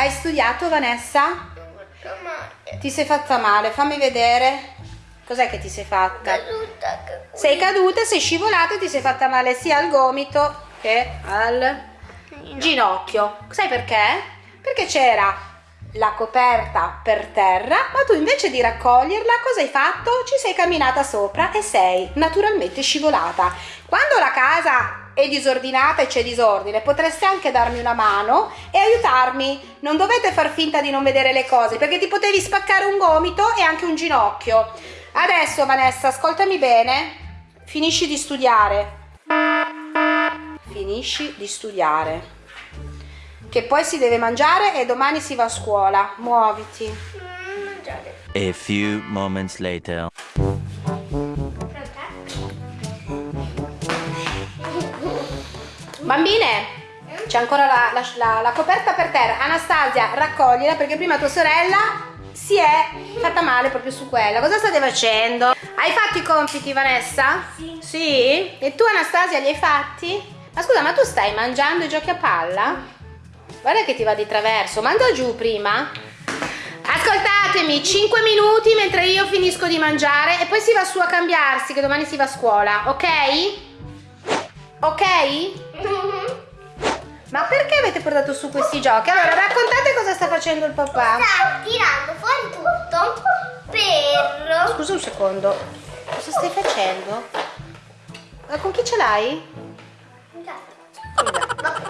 Hai studiato Vanessa? Ti sei fatta male, fammi vedere. Cos'è che ti sei fatta? Sei caduta, sei scivolata e ti sei fatta male sia al gomito che al ginocchio. Sai perché? Perché c'era la coperta per terra, ma tu invece di raccoglierla, cosa hai fatto? Ci sei camminata sopra e sei naturalmente scivolata. Quando la casa è disordinata e c'è disordine, potreste anche darmi una mano e aiutarmi. Non dovete far finta di non vedere le cose, perché ti potevi spaccare un gomito e anche un ginocchio. Adesso Vanessa, ascoltami bene. Finisci di studiare. Finisci di studiare che poi si deve mangiare e domani si va a scuola. Muoviti. A few moments later. Bambine, c'è ancora la, la, la, la, coperta per terra. Anastasia, raccoglila perché prima tua sorella si è fatta male proprio su quella. Cosa state facendo? Hai fatto i compiti, Vanessa? Sì. Sì? E tu, Anastasia, li hai fatti? Ma scusa, ma tu stai mangiando i giochi a palla? Guarda che ti va di traverso. Manda giù prima. Ascoltatemi, 5 minuti mentre io finisco di mangiare e poi si va su a cambiarsi che domani si va a scuola, ok? Ok? Ma perché avete portato su questi giochi? Allora, raccontate cosa sta facendo il papà. Sta tirando fuori tutto per... Scusa un secondo. Cosa stai facendo? Ma con chi ce l'hai? Ragazzi,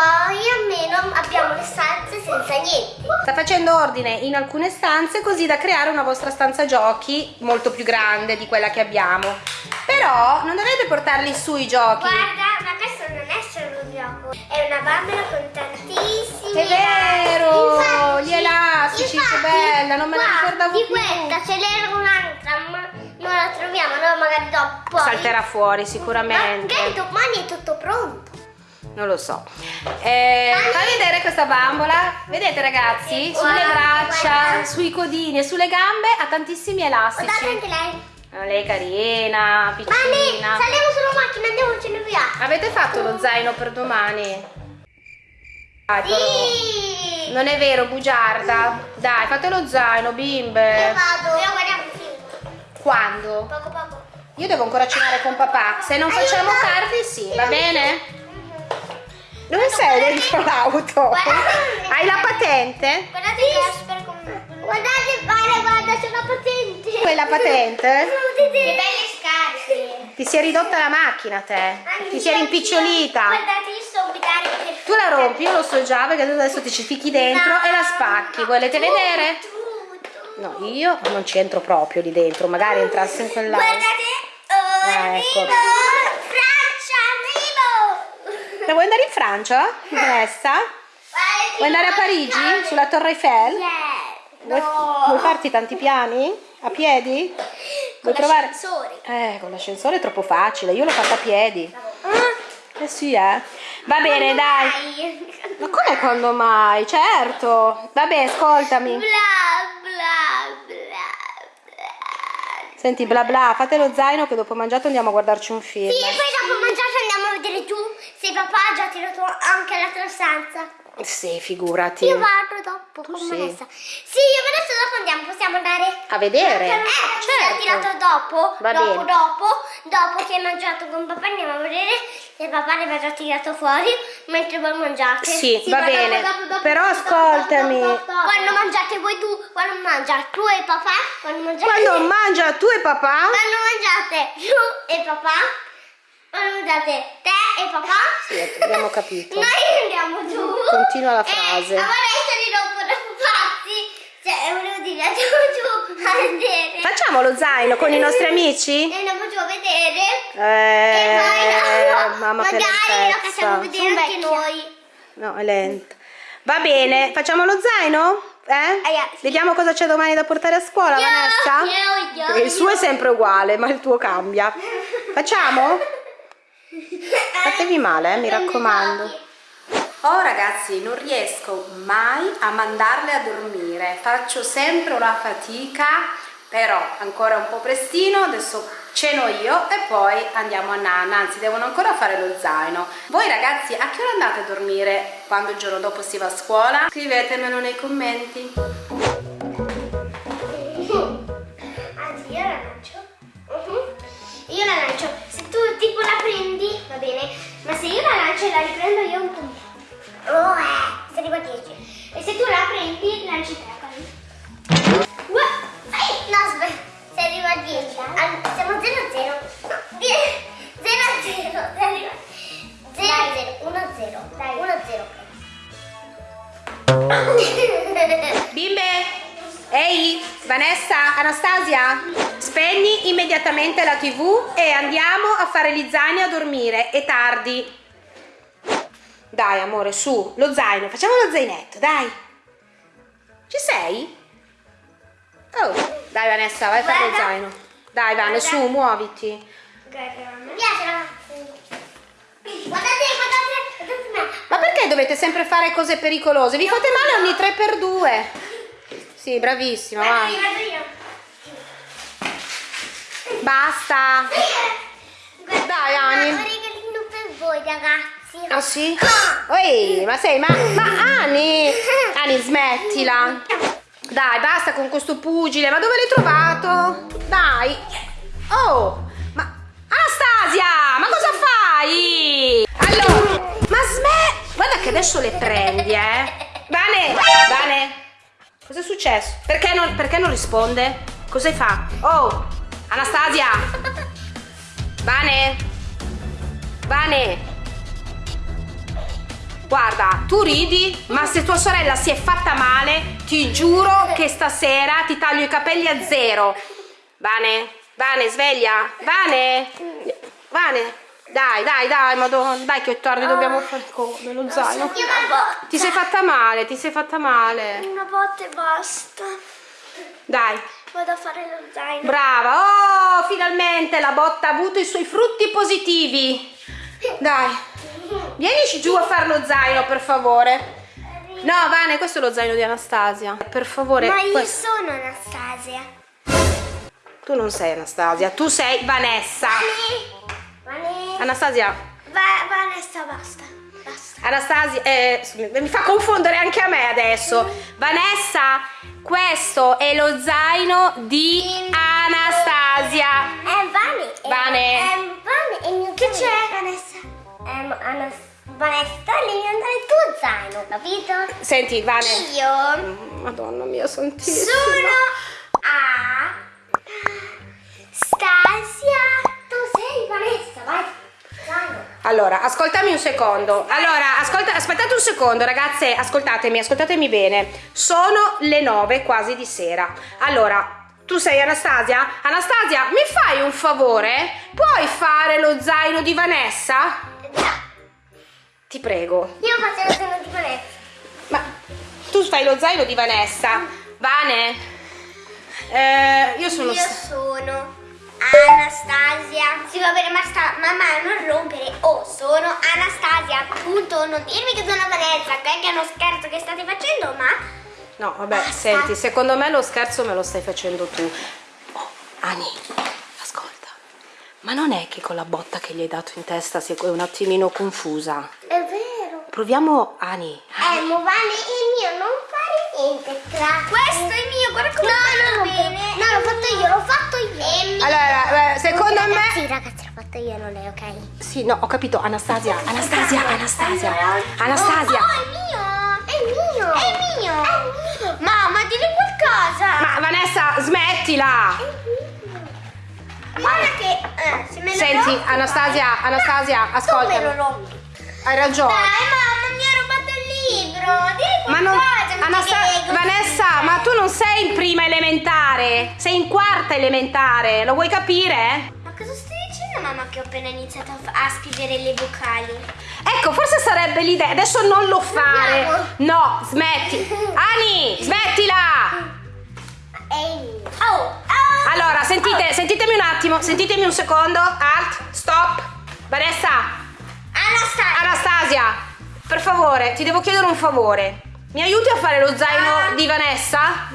poi almeno abbiamo le stanze senza niente. Sta facendo ordine in alcune stanze così da creare una vostra stanza giochi molto più grande di quella che abbiamo. Però non dovete portarli su i giochi. Guarda, ma questo non è solo un gioco, è una bambola con tantissimi È vero, infatti, gli elastici, infatti, che bella, non me la ricordavo di più. Di questa ce n'era un'altra, ma non la troviamo, no, magari dopo. Salterà fuori sicuramente. Ma domani è tutto pronto. Non lo so. Eh, fai vedere questa bambola. Vedete ragazzi? Sulle braccia, sui codini e sulle gambe ha tantissimi elastici. Guardate anche lei. Oh, lei è carina, piccina. Mami, saliamo sulla macchina, andiamocene via. Avete fatto lo zaino per domani? Dai, sì. Non è vero, bugiarda. Dai, fate lo zaino, bimbe. Io vado. Io guardiamo il film. Quando? Poco poco. Io devo ancora cenare con papà. Se non facciamo tardi, sì, va bene? Dove sei dentro l'auto? Hai la patente? Guardate Casper come... Guardate, guarda, guarda, c'è una patente. Quella patente? Che belle scarpe. Ti si è ridotta la macchina te. Ti si è rimpicciolita. Guardate, io so guidare per Tu la rompi, io lo so già perché tu adesso ti ci fichi dentro No, e la spacchi. Volete tu, vedere? tu, tu. No, io non ci entro proprio lì dentro, magari entrassi in quell'auto. Guardate, oh, Ah, ecco. Ma vuoi andare in Francia? Vanessa? Vuoi andare a Parigi? Sulla Torre Eiffel? Vuoi, vuoi farti tanti piani? A piedi? Vuoi provare? l'ascensore. Eh, con l'ascensore è troppo facile, io l'ho fatta a piedi. Ah, Eh sì, eh. Va bene, dai. dai. Ma come quando mai? Certo. Vabbè, ascoltami. Bla bla bla bla. Senti, bla bla, fate lo zaino che dopo mangiato andiamo a guardarci un film. Sì, già tirato anche la tua stanza. Sì, figurati. Io vado dopo con sì. Vanessa. Sì, io Vanessa dopo andiamo, possiamo andare A vedere? Eh, ha tirato dopo, Va dopo, bene. dopo, dopo che hai mangiato con papà andiamo a vedere se papà ne aveva già tirato fuori mentre voi mangiate. Sì, va ma bene. dopo, dopo, Però dopo, ascoltami. Quando mangiate voi tu, quando mangia tu e papà, quando mangiate Quando mangia tu e papà? quando mangiate tu e papà, mangiate te e papà, Sì, abbiamo capito. noi andiamo giù. Continua la E frase. a Vanessa li rompono pazzi. Cioè, volevo dire, andiamo giù a vedere. Facciamo lo zaino con i nostri amici? E andiamo giù a vedere. Eh, e poi no, mamma magari lo facciamo vedere anche noi. No, è lento. Va bene, facciamo lo zaino? Eh? Vediamo cosa c'è domani da portare a scuola, Io, Vanessa? io, io, il suo è sempre uguale, ma il tuo cambia. Facciamo? Fatevi male, eh, mi raccomando. Oh ragazzi, non riesco mai a mandarle a dormire, faccio sempre una fatica però ancora un po' prestino, adesso ceno io e poi andiamo a nanna, anzi devono ancora fare lo zaino. Voi ragazzi a che ora andate a dormire quando il giorno dopo si va a scuola? Scrivetemelo nei commenti. Va bene, ma se io la lancio e la riprendo io un punto. Oh eh, se arriva a 10. E se tu la prendi, lanci te, Ehi, No, aspetta, se arriva a 10. Al- siamo 0 a 0. No, 0 a 0. Se arriva 0 a 0. 1 a 0. Dai, 1 a 0. Bimbe! Ehi, Vanessa, Anastasia, spegni immediatamente la tv e andiamo a fare gli zaini a dormire, è tardi. Dai amore, su, lo zaino, facciamo lo zainetto, dai. Ci sei? Oh, dai Vanessa, vai a fare lo zaino. Dai Vane, Guarda. su, muoviti. Mi piace la Guardate, guardate, guardate. Ma perché dovete sempre fare cose pericolose? Vi fate male ogni 3x2. Sì, bravissima, vai. Basta. Guarda, Dai, Ani. Un regalino per voi, ragazzi. Ah sì? Ehi, ma sei, ma, ma Ani, Ani smettila. Dai, basta con questo pugile, ma dove l'hai trovato? Dai. Oh, ma Anastasia, ma cosa fai? Allora, ma smetti. Guarda che adesso le prendi, eh. Vane, Vane, cosa è successo? Perché non, perché non risponde? Cosa hai fatto? Oh, Anastasia. Vane. Vane. Guarda, tu ridi, ma se tua sorella si è fatta male, ti giuro che stasera ti taglio i capelli a zero. Vane, Vane, sveglia. Vane, Vane, dai, dai, dai, madonna, dai che è tardi, dobbiamo fare come lo zaino. Ti sei fatta male, ti sei fatta male. Una botta e basta. Dai, Vado a fare lo zaino. brava. Oh, finalmente la botta ha avuto i suoi frutti positivi. Dai, vienici giù a fare lo zaino, per favore. No, Vane, questo è lo zaino di Anastasia. Per favore, Ma io questo- sono Anastasia. tu non sei Anastasia, tu sei Vanessa. Vane. Vane. Anastasia, Va, Vanessa, basta. Basta. Anastasia, eh, mi fa confondere anche a me adesso. Vanessa, questo è lo zaino di Anastasia. È Vane. Vane. È Vane. Che c'è? Vanessa. Ehm, Anas- Vanessa, devi andare il tuo zaino, capito? Senti, Vane. Io Madonna mia, santissima. sono a Stasia. Tu sei Vanessa, vai. Allora, ascoltami un secondo. Allora, ascolta, aspettate un secondo, ragazze, ascoltatemi, ascoltatemi bene. Sono le nove quasi di sera. Allora, tu sei Anastasia? Anastasia, mi fai un favore? Puoi fare lo zaino di Vanessa? Ti prego. Io faccio lo zaino di Vanessa. Ma tu fai lo zaino di Vanessa? Vane? Eh, io sono... Io sono Anastasia. Sì, va bene, ma sta, mamma, non rompere. Oh, sono Anastasia, appunto. Non dirmi che sono Vanessa? Che è uno scherzo che state facendo, ma. No, vabbè, Basta. senti, secondo me lo scherzo me lo stai facendo tu. Oh, Ani, ascolta. Ma non è che con la botta che gli hai dato in testa sei un attimino confusa? È vero. Proviamo, Ani. Eh, ma Vane è mio, non fare niente. Tra... Questo è mio, guarda come no, no, bene. No, l'ho fatto io, l'ho fatto io. Allora, secondo ragazzi, me... ragazzi, l'ho fatto io, non lei, ok? Sì, no, ho capito. Anastasia, Anastasia, Anastasia. Anastasia. Oh, è mio. È mio. È mio. È mio. Mamma, dilli qualcosa. Ma Vanessa, smettila! Guarda che eh, se me lo Senti, Anastasia. Anastasia, rompi. Hai ragione. Dai, mamma, Ma non, Anasta-. Vanessa, ma tu non sei in prima elementare, sei in quarta elementare, lo vuoi capire? Ma cosa stai dicendo, mamma, che ho appena iniziato a, a scrivere le vocali? Ecco, forse sarebbe l'idea, adesso non lo fare. Andiamo. No, smetti. Ani, smettila! Ehi. Oh, oh. Allora, sentite, sentitemi un attimo, sentitemi un secondo. Alt, stop. Vanessa, Anastasia. Anastasia, per favore, ti devo chiedere un favore. Mi aiuti a fare lo zaino di Vanessa?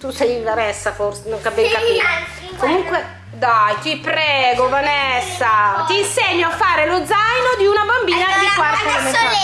tu sei Vanessa forse, non ben capito. Comunque, dai, ti prego Vanessa, ti insegno a fare lo zaino di una bambina allora, di quarta elementare.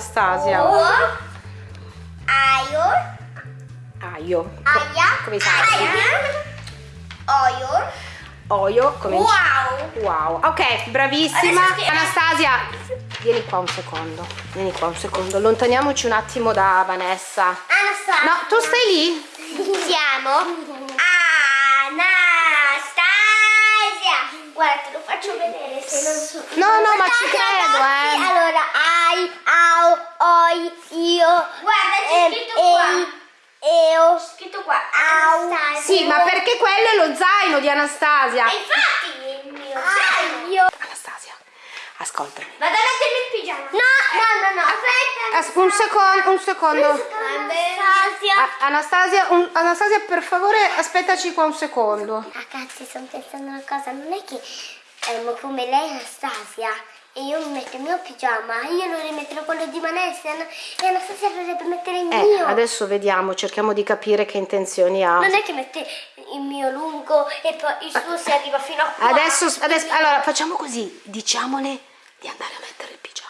Anastasia. O, aio, Aio. aia, Come sai? aia, oio, Oio, come wow. Wow, ok, bravissima. Anastasia, vieni qua un secondo. Vieni qua un secondo. Allontaniamoci un attimo da Vanessa. Anastasia. No, tu stai lì? Siamo Anastasia. Guarda, te lo faccio vedere se non so. No, no, ma ci credo, eh. Allora, ai, oi, io. Guarda, c'è scritto qua. Eo. C'è scritto qua. Au. Sì, ma perché quello è lo zaino di Anastasia. E infatti è il mio zaino. Io. Anastasia, ascoltami. Vado a mettermi il pigiama. No, no, no, no. Aspetta. As- un secondo, un secondo. Anastasia. Anastasia, un- Anastasia, per favore, aspettaci qua un secondo. Ragazzi, sto pensando una cosa, non è che ehm, come lei Anastasia e io mi metto il mio pigiama, io lo rimetterò quello di Vanessa e Anastasia dovrebbe mettere il Eh, mio. adesso vediamo, cerchiamo di capire che intenzioni ha. Non è che mette il mio lungo e poi il suo si arriva fino a qua. Adesso, adesso, allora, facciamo così, diciamole di andare a mettere il pigiama.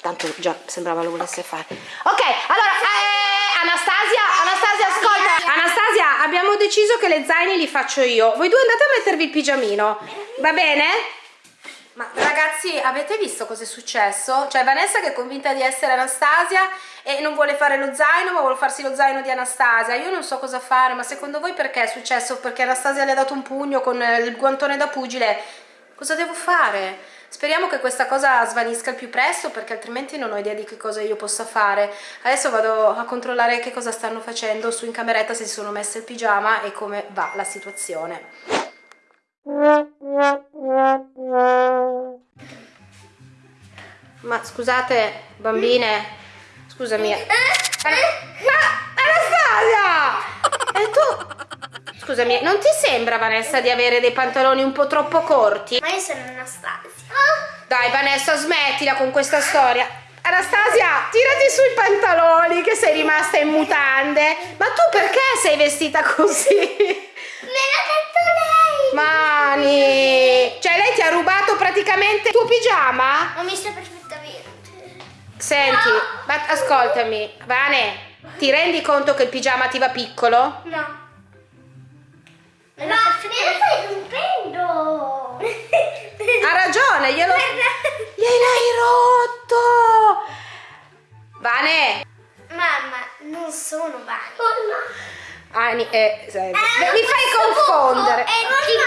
Tanto già sembrava lo volesse fare. Ok, allora, eh, Anastasia, Anastasia, ascolta. Anastasia, abbiamo deciso che le zaini li faccio io. Voi due andate a mettervi il pigiamino, va bene? Ma ragazzi, avete visto cosa è successo? Cioè Vanessa che è convinta di essere Anastasia e non vuole fare lo zaino, ma vuole farsi lo zaino di Anastasia. Io non so cosa fare, ma secondo voi perché è successo? Perché Anastasia le ha dato un pugno con eh, il guantone da pugile? Cosa devo fare? Speriamo che questa cosa svanisca il più presto perché altrimenti non ho idea di che cosa io possa fare. Adesso vado a controllare che cosa stanno facendo su in cameretta, se si sono messe il pigiama e come va la situazione. Ma scusate, bambine, scusami. Ana- Ma Anastasia! E tu? Scusami, non ti sembra Vanessa di avere dei pantaloni un po' troppo corti? Ma io sono Anastasia. Dai Vanessa, smettila con questa storia. Anastasia, tirati su i pantaloni che sei rimasta in mutande. Ma tu perché sei vestita così? Me l'ha detto lei. Mani! Cioè lei ti ha rubato praticamente il tuo pigiama? Ho messo perfettamente. Senti, ma ascoltami, Vane, ti rendi conto che il pigiama ti va piccolo? No. Ma me lo stai rompendo. Ha ragione, glielo... Gliel'hai rotto! Vane! Mamma, non sono vani. Oh no. Ani, eh, senti, mi fai confondere. È. Sono i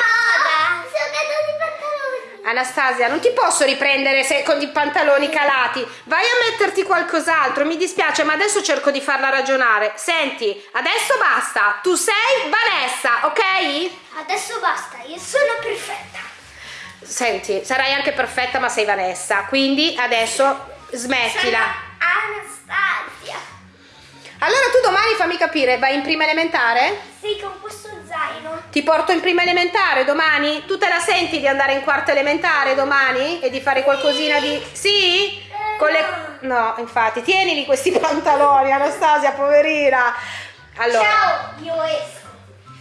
pantaloni. Anastasia, non ti posso riprendere se con i pantaloni calati. Vai a metterti qualcos'altro, mi dispiace, ma adesso cerco di farla ragionare. Senti, adesso basta. Tu sei Vanessa, ok? Adesso basta, io sono perfetta. Senti, sarai anche perfetta, ma sei Vanessa. Quindi adesso smettila. Anastasia. Allora tu domani fammi capire, vai in prima elementare? Sì, con questo zaino. Ti porto in prima elementare domani? Tu te la senti di andare in quarta elementare domani? E di fare qualcosina di... Sì? Con le... No, infatti, tienili questi pantaloni, Anastasia, poverina. Allora... Ciao, io esco.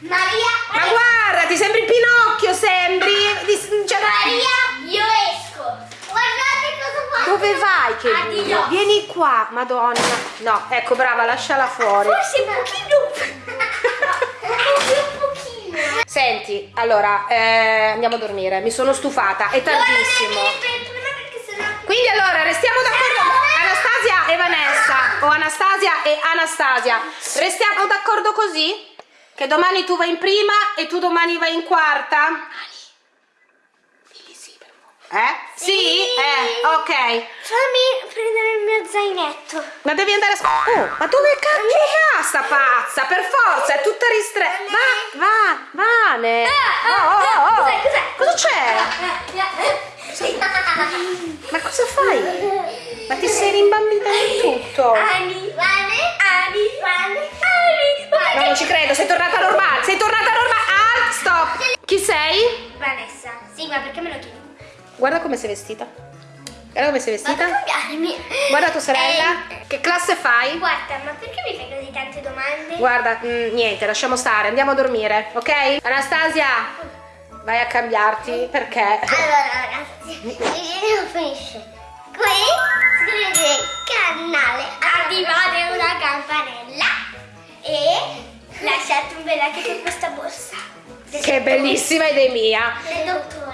Maria. Ma guarda, ti sembri Pinocchio, sembri... Di- cioè- Maria, io esco. Dove vai che? Addio. Vieni qua, madonna. No, ecco, brava, lasciala fuori. Forse un pochino. un pochino. Senti, allora, eh, andiamo a dormire. Mi sono stufata, è tardissimo. Quindi allora restiamo d'accordo Anastasia e Vanessa o Anastasia e Anastasia restiamo d'accordo così? Che domani tu vai in prima e tu domani vai in quarta? Eh? Sì? Eh, ok. Fammi prendere il mio zainetto. Ma devi andare a scuola. Oh, ma dove cacchio va sta pazza? Per forza, è tutta ristretta. Va, va, Vane. Oh, oh, oh, oh. Cos'è, cos'è? Cosa c'è? Ma cosa fai? Ma ti sei rimbambita di tutto. Ani, Vane, Ani, Vane, Ani. No, non ci credo, sei tornata normale. Sei tornata normale. Ah, stop. Chi sei? Vanessa. Sì, ma perché me lo chiedi? Guarda come sei vestita. Guarda come sei Vado a vestita. cambiarmi. Guarda tua sorella. Eh, Che classe fai? guarda, ma perché mi fai così tante domande? Guarda, mm, niente, lasciamo stare, andiamo a dormire, ok? Anastasia, vai a cambiarti perché... Allora ragazzi, il video finisce qui. Iscrivetevi al canale, attivate una campanella e lasciate un bel like per questa borsa. Che bellissima idea mia! Del dottore.